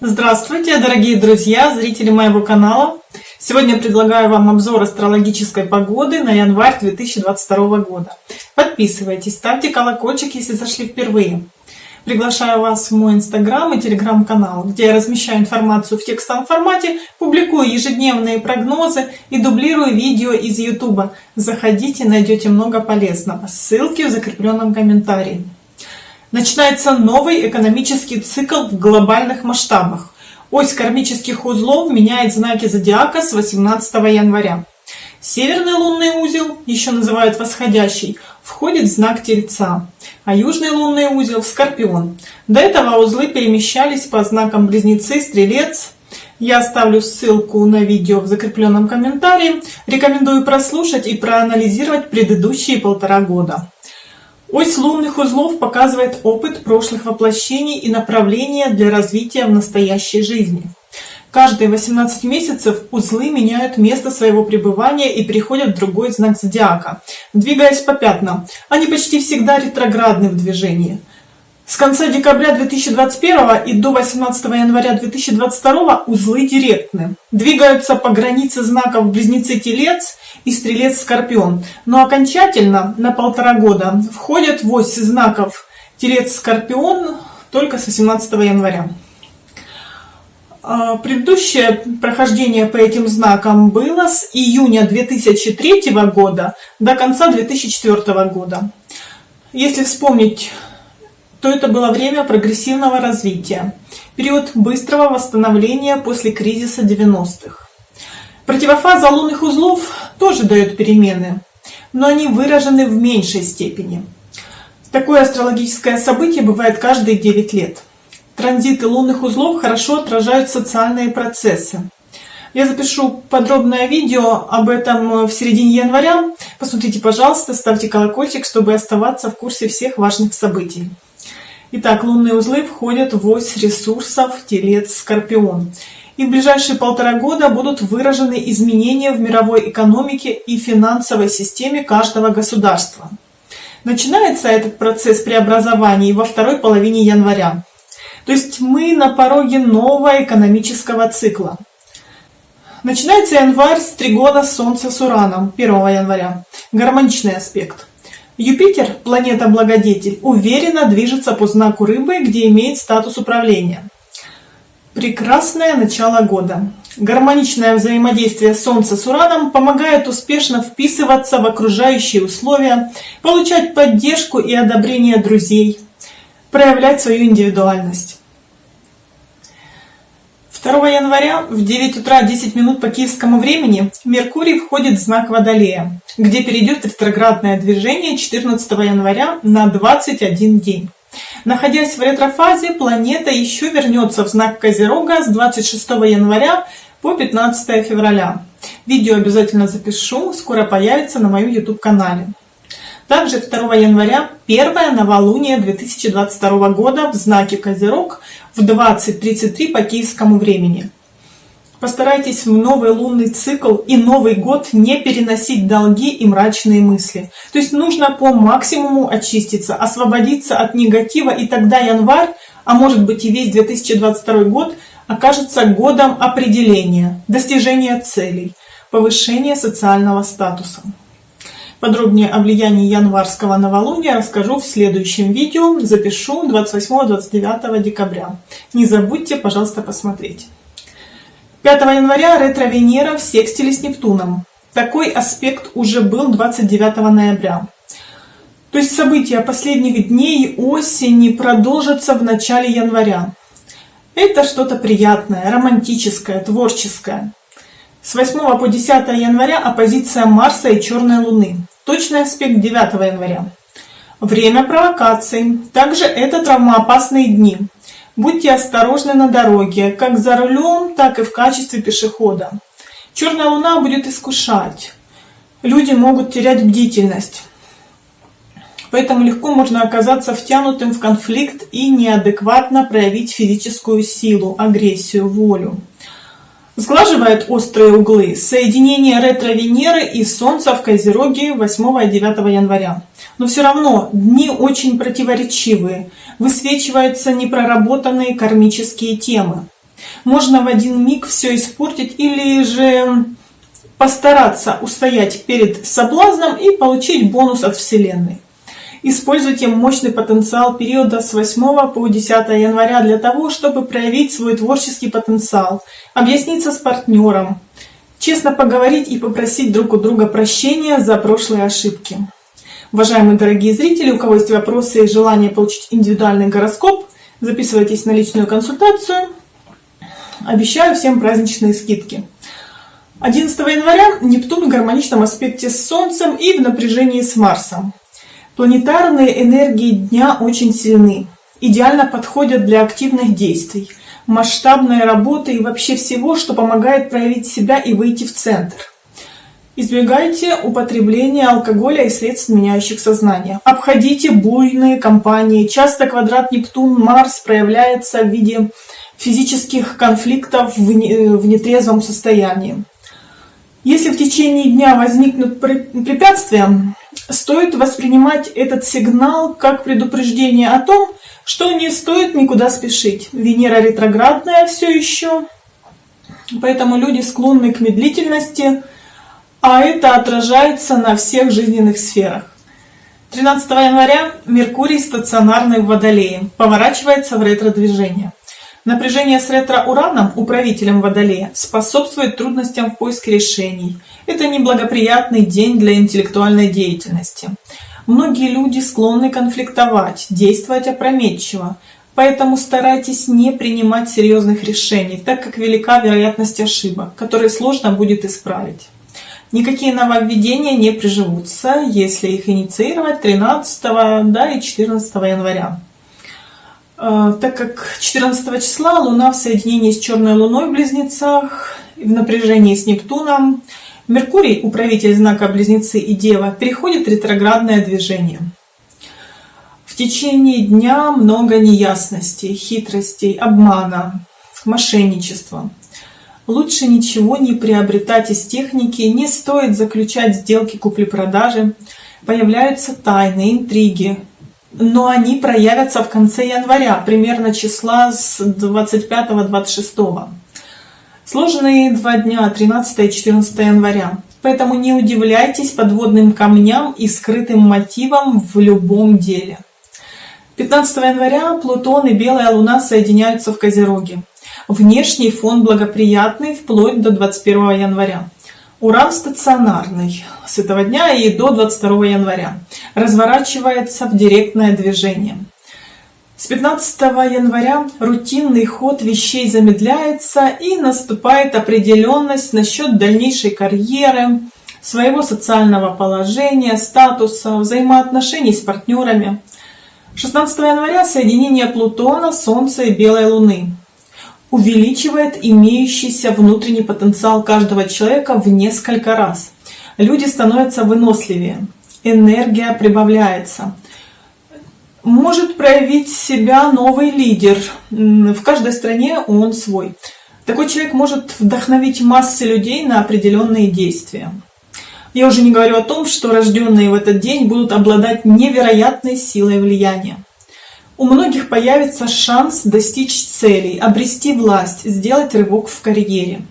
Здравствуйте, дорогие друзья, зрители моего канала! Сегодня предлагаю вам обзор астрологической погоды на январь 2022 года. Подписывайтесь, ставьте колокольчик, если зашли впервые. Приглашаю вас в мой инстаграм и телеграм-канал, где я размещаю информацию в текстовом формате, публикую ежедневные прогнозы и дублирую видео из ютуба. Заходите, найдете много полезного. Ссылки в закрепленном комментарии. Начинается новый экономический цикл в глобальных масштабах. Ось кармических узлов меняет знаки зодиака с 18 января. Северный лунный узел, еще называют восходящий, входит в знак Тельца, а южный лунный узел Скорпион. До этого узлы перемещались по знакам Близнецы, Стрелец. Я оставлю ссылку на видео в закрепленном комментарии. Рекомендую прослушать и проанализировать предыдущие полтора года. Ось лунных узлов показывает опыт прошлых воплощений и направления для развития в настоящей жизни. Каждые 18 месяцев узлы меняют место своего пребывания и переходят в другой знак зодиака, двигаясь по пятнам. Они почти всегда ретроградны в движении. С конца декабря 2021 и до 18 января 2022 узлы директны. Двигаются по границе знаков Близнецы-Телец и Стрелец-Скорпион. Но окончательно на полтора года входят в ось знаков Телец-Скорпион только с 18 января. А, предыдущее прохождение по этим знакам было с июня 2003 года до конца 2004 года. Если вспомнить, то это было время прогрессивного развития, период быстрого восстановления после кризиса 90-х. Противофаза лунных узлов тоже дает перемены, но они выражены в меньшей степени. Такое астрологическое событие бывает каждые 9 лет. Транзиты лунных узлов хорошо отражают социальные процессы. Я запишу подробное видео об этом в середине января. Посмотрите, пожалуйста, ставьте колокольчик, чтобы оставаться в курсе всех важных событий. Итак, лунные узлы входят в ось ресурсов Телец-Скорпион. И в ближайшие полтора года будут выражены изменения в мировой экономике и финансовой системе каждого государства. Начинается этот процесс преобразований во второй половине января. То есть мы на пороге нового экономического цикла. Начинается январь с тригона Солнца с Ураном 1 января. Гармоничный аспект. Юпитер, планета-благодетель, уверенно движется по знаку рыбы, где имеет статус управления. Прекрасное начало года. Гармоничное взаимодействие Солнца с Ураном помогает успешно вписываться в окружающие условия, получать поддержку и одобрение друзей, проявлять свою индивидуальность. 2 января в 9 утра 10 минут по киевскому времени Меркурий входит в знак Водолея, где перейдет ретроградное движение 14 января на 21 день. Находясь в ретрофазе, планета еще вернется в знак Козерога с 26 января по 15 февраля. Видео обязательно запишу, скоро появится на моем YouTube канале. Также 2 января первое новолуние 2022 года в знаке Козерог в 20.33 по киевскому времени. Постарайтесь в новый лунный цикл и Новый год не переносить долги и мрачные мысли. То есть нужно по максимуму очиститься, освободиться от негатива, и тогда январь, а может быть и весь 2022 год, окажется годом определения, достижения целей, повышения социального статуса. Подробнее о влиянии январского новолуния расскажу в следующем видео, запишу 28-29 декабря. Не забудьте, пожалуйста, посмотреть. 5 января ретро-Венера в секстиле с Нептуном. Такой аспект уже был 29 ноября. То есть события последних дней осени продолжатся в начале января. Это что-то приятное, романтическое, творческое. С 8 по 10 января оппозиция Марса и Черной Луны. Точный аспект 9 января. Время провокаций. Также это травмоопасные дни. Будьте осторожны на дороге, как за рулем, так и в качестве пешехода. Черная луна будет искушать. Люди могут терять бдительность. Поэтому легко можно оказаться втянутым в конфликт и неадекватно проявить физическую силу, агрессию, волю. Сглаживает острые углы соединение ретро-Венеры и Солнца в Козероге 8 и 9 января. Но все равно дни очень противоречивые, высвечиваются непроработанные кармические темы. Можно в один миг все испортить или же постараться устоять перед соблазном и получить бонус от Вселенной. Используйте мощный потенциал периода с 8 по 10 января для того, чтобы проявить свой творческий потенциал, объясниться с партнером, честно поговорить и попросить друг у друга прощения за прошлые ошибки. Уважаемые дорогие зрители, у кого есть вопросы и желание получить индивидуальный гороскоп, записывайтесь на личную консультацию. Обещаю всем праздничные скидки. 11 января Нептун в гармоничном аспекте с Солнцем и в напряжении с Марсом. Планетарные энергии дня очень сильны, идеально подходят для активных действий, масштабной работы и вообще всего, что помогает проявить себя и выйти в центр. Избегайте употребления алкоголя и средств, меняющих сознание. Обходите буйные компании. Часто квадрат Нептун-Марс проявляется в виде физических конфликтов в нетрезвом состоянии. Если в течение дня возникнут препятствия, стоит воспринимать этот сигнал как предупреждение о том, что не стоит никуда спешить. Венера ретроградная все еще, поэтому люди склонны к медлительности, а это отражается на всех жизненных сферах. 13 января Меркурий стационарный в Водолее поворачивается в ретро-движение. Напряжение с ретро-ураном, управителем Водолея, способствует трудностям в поиске решений. Это неблагоприятный день для интеллектуальной деятельности. Многие люди склонны конфликтовать, действовать опрометчиво, поэтому старайтесь не принимать серьезных решений, так как велика вероятность ошибок, которые сложно будет исправить. Никакие нововведения не приживутся, если их инициировать 13 да, и 14 января. А, так как 14 числа Луна в соединении с Черной Луной в Близнецах, в напряжении с Нептуном, Меркурий, управитель знака Близнецы и Дева, переходит в ретроградное движение. В течение дня много неясностей, хитростей, обмана, мошенничества. Лучше ничего не приобретать из техники, не стоит заключать сделки купли-продажи. Появляются тайны, интриги, но они проявятся в конце января, примерно числа с 25-26. Сложные два дня, 13 и 14 января. Поэтому не удивляйтесь подводным камням и скрытым мотивам в любом деле. 15 января Плутон и Белая Луна соединяются в Козероге. Внешний фон благоприятный вплоть до 21 января. Уран стационарный с этого дня и до 22 января. Разворачивается в директное движение. С 15 января рутинный ход вещей замедляется и наступает определенность насчет дальнейшей карьеры, своего социального положения, статуса, взаимоотношений с партнерами. 16 января соединение Плутона, Солнца и Белой Луны увеличивает имеющийся внутренний потенциал каждого человека в несколько раз. Люди становятся выносливее, энергия прибавляется. Может проявить себя новый лидер. В каждой стране он свой. Такой человек может вдохновить массы людей на определенные действия. Я уже не говорю о том, что рожденные в этот день будут обладать невероятной силой влияния. У многих появится шанс достичь целей, обрести власть, сделать рывок в карьере.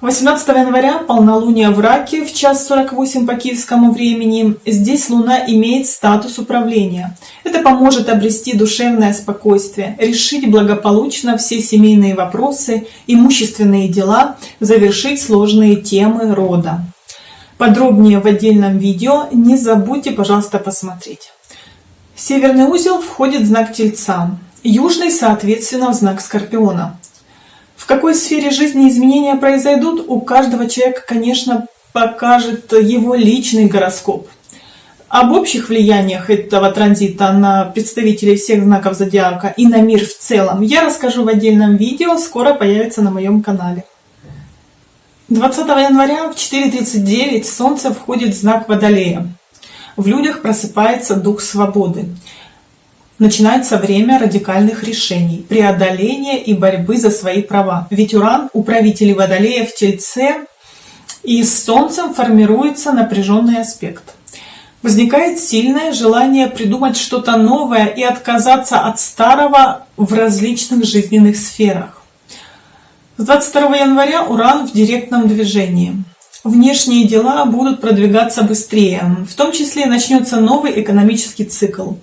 18 января полнолуние в Раке в час 48 по киевскому времени. Здесь Луна имеет статус управления. Это поможет обрести душевное спокойствие, решить благополучно все семейные вопросы, имущественные дела, завершить сложные темы рода. Подробнее в отдельном видео не забудьте, пожалуйста, посмотреть. Северный узел входит знак Тельца, южный, соответственно, в знак Скорпиона. В какой сфере жизни изменения произойдут, у каждого человека, конечно, покажет его личный гороскоп. Об общих влияниях этого транзита на представителей всех знаков зодиака и на мир в целом я расскажу в отдельном видео, скоро появится на моем канале. 20 января в 4.39 Солнце входит в знак Водолея в людях просыпается дух свободы. Начинается время радикальных решений, преодоления и борьбы за свои права. Ведь Уран, управитель Водолея в Тельце, и с Солнцем формируется напряженный аспект. Возникает сильное желание придумать что-то новое и отказаться от старого в различных жизненных сферах. С 22 января Уран в директном движении. Внешние дела будут продвигаться быстрее, в том числе начнется новый экономический цикл.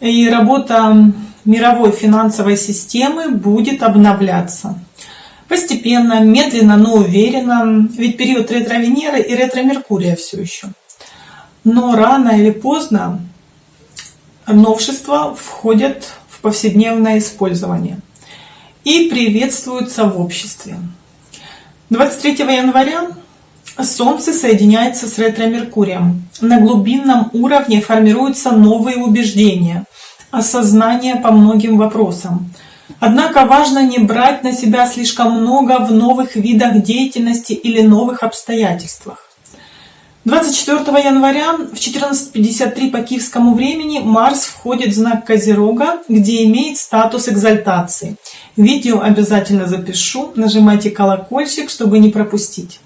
И работа мировой финансовой системы будет обновляться. Постепенно, медленно, но уверенно, ведь период ретро-Венеры и ретро-Меркурия все еще. Но рано или поздно новшества входят в повседневное использование и приветствуются в обществе. 23 января Солнце соединяется с ретро-Меркурием. На глубинном уровне формируются новые убеждения, осознание по многим вопросам. Однако важно не брать на себя слишком много в новых видах деятельности или новых обстоятельствах. 24 января в 14.53 по киевскому времени Марс входит в знак Козерога, где имеет статус экзальтации. Видео обязательно запишу, нажимайте колокольчик, чтобы не пропустить.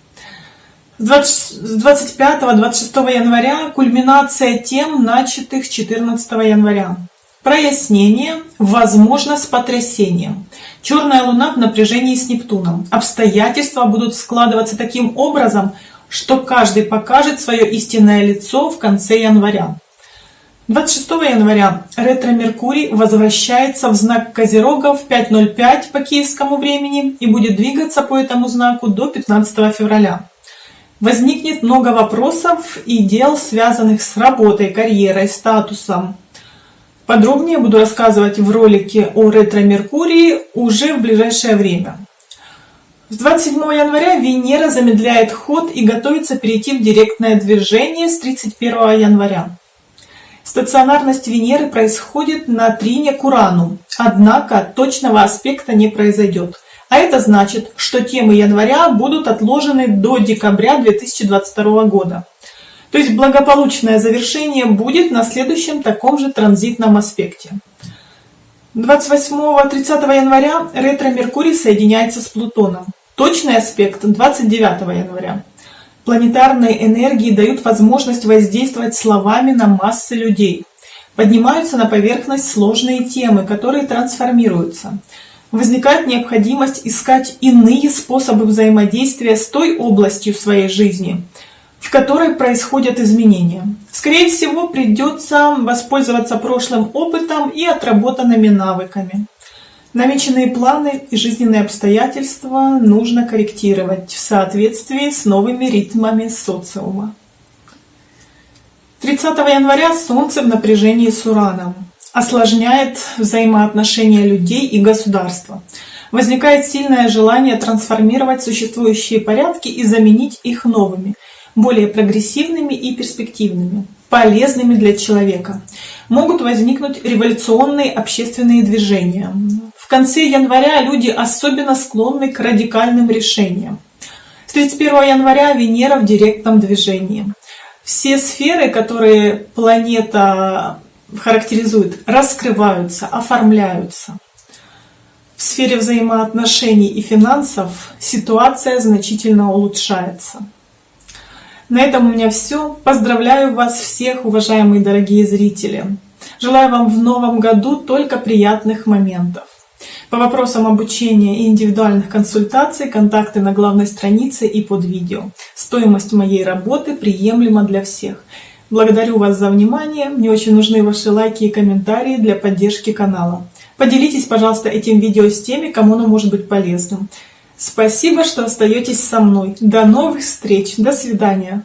С 25-26 января кульминация тем, начатых 14 января. Прояснение, возможно, с потрясением. Черная луна в напряжении с Нептуном. Обстоятельства будут складываться таким образом, что каждый покажет свое истинное лицо в конце января. 26 января ретро-меркурий возвращается в знак Козерога в 5.05 по киевскому времени и будет двигаться по этому знаку до 15 февраля. Возникнет много вопросов и дел, связанных с работой, карьерой, статусом. Подробнее буду рассказывать в ролике о ретро-меркурии уже в ближайшее время. С 27 января Венера замедляет ход и готовится перейти в директное движение с 31 января. Стационарность Венеры происходит на трине к Урану, однако точного аспекта не произойдет. А это значит, что темы января будут отложены до декабря 2022 года. То есть благополучное завершение будет на следующем таком же транзитном аспекте. 28-30 января ретро-Меркурий соединяется с Плутоном. Точный аспект 29 января. Планетарные энергии дают возможность воздействовать словами на массы людей. Поднимаются на поверхность сложные темы, которые трансформируются. Возникает необходимость искать иные способы взаимодействия с той областью своей жизни, в которой происходят изменения. Скорее всего, придется воспользоваться прошлым опытом и отработанными навыками. Намеченные планы и жизненные обстоятельства нужно корректировать в соответствии с новыми ритмами социума. 30 января Солнце в напряжении с Ураном осложняет взаимоотношения людей и государства. Возникает сильное желание трансформировать существующие порядки и заменить их новыми, более прогрессивными и перспективными, полезными для человека. Могут возникнуть революционные общественные движения, конце января люди особенно склонны к радикальным решениям. С 31 января Венера в директном движении. Все сферы, которые планета характеризует, раскрываются, оформляются. В сфере взаимоотношений и финансов ситуация значительно улучшается. На этом у меня все. Поздравляю вас всех, уважаемые дорогие зрители. Желаю вам в новом году только приятных моментов. По вопросам обучения и индивидуальных консультаций контакты на главной странице и под видео. Стоимость моей работы приемлема для всех. Благодарю вас за внимание. Мне очень нужны ваши лайки и комментарии для поддержки канала. Поделитесь, пожалуйста, этим видео с теми, кому оно может быть полезным. Спасибо, что остаетесь со мной. До новых встреч. До свидания.